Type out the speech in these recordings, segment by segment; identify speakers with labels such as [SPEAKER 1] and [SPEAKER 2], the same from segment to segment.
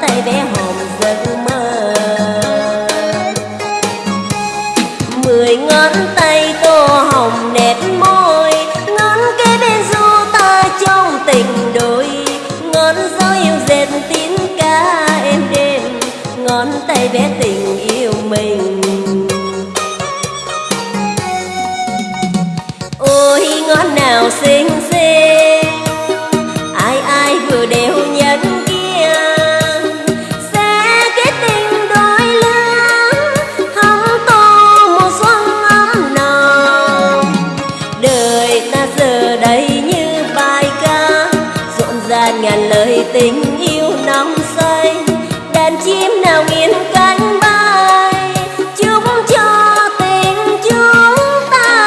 [SPEAKER 1] tay vẽ hồng giấc mơ. Mười ngón tay tô hồng nét môi, ngón kế bên du ta trong tình đôi. Ngón gió yêu dệt tiếng ca êm đêm, ngón tay vẽ tình yêu mình. Ôi, ngón nào xinh xinh tình yêu nóng say, đàn chim nào nghiêng cánh bay chúc cho tình chúng ta.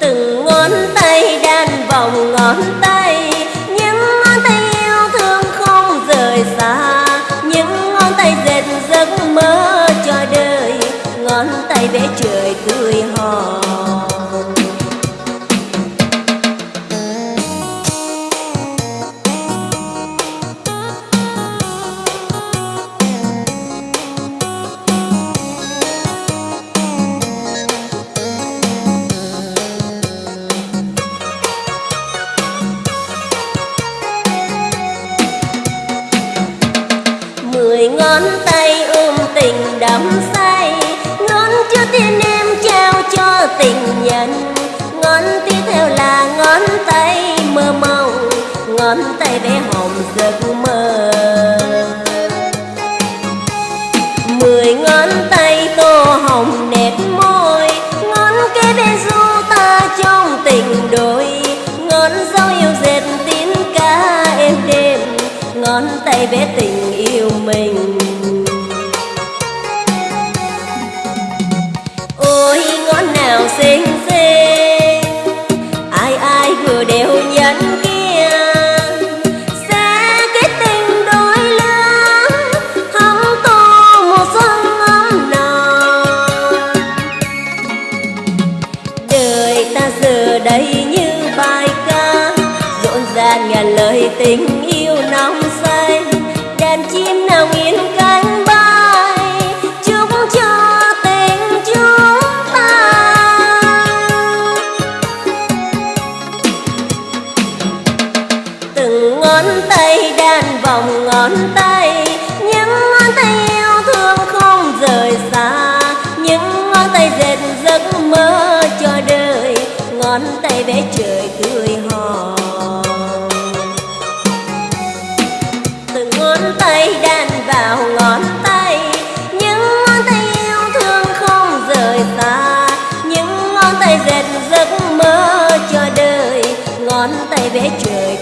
[SPEAKER 1] Từng ngón tay đan vòng ngón tay, những ngón tay yêu thương không rời xa, những ngón tay dệt giấc mơ cho đời, ngón tay vẽ trời tươi hòn ngón tay ôm tình đắm say. Ngón chưa tiên em trao cho tình nhân. Ngón tiếp theo là ngón tay mơ mộng. Ngón tay vẽ hồng giấc mơ. Mười ngón tay tô hồng nét môi. Ngón kế bên du ta trong tình đôi. Ngón dấu yêu dệt tiếng ca êm đêm. Ngón tay vẽ tình yêu mình. Đây như bài ca rộn ràng ngàn lời tình yêu nóng say. Đàn chim nào nghiền cánh bay, chúc cho tình chúng ta. Từng ngón tay đan vòng ngón tay ngón tay vẽ trời tươi hòn từng ngón tay đan vào ngón tay, những ngón tay yêu thương không rời xa. Những ngón tay dệt giấc mơ cho đời, ngón tay vẽ trời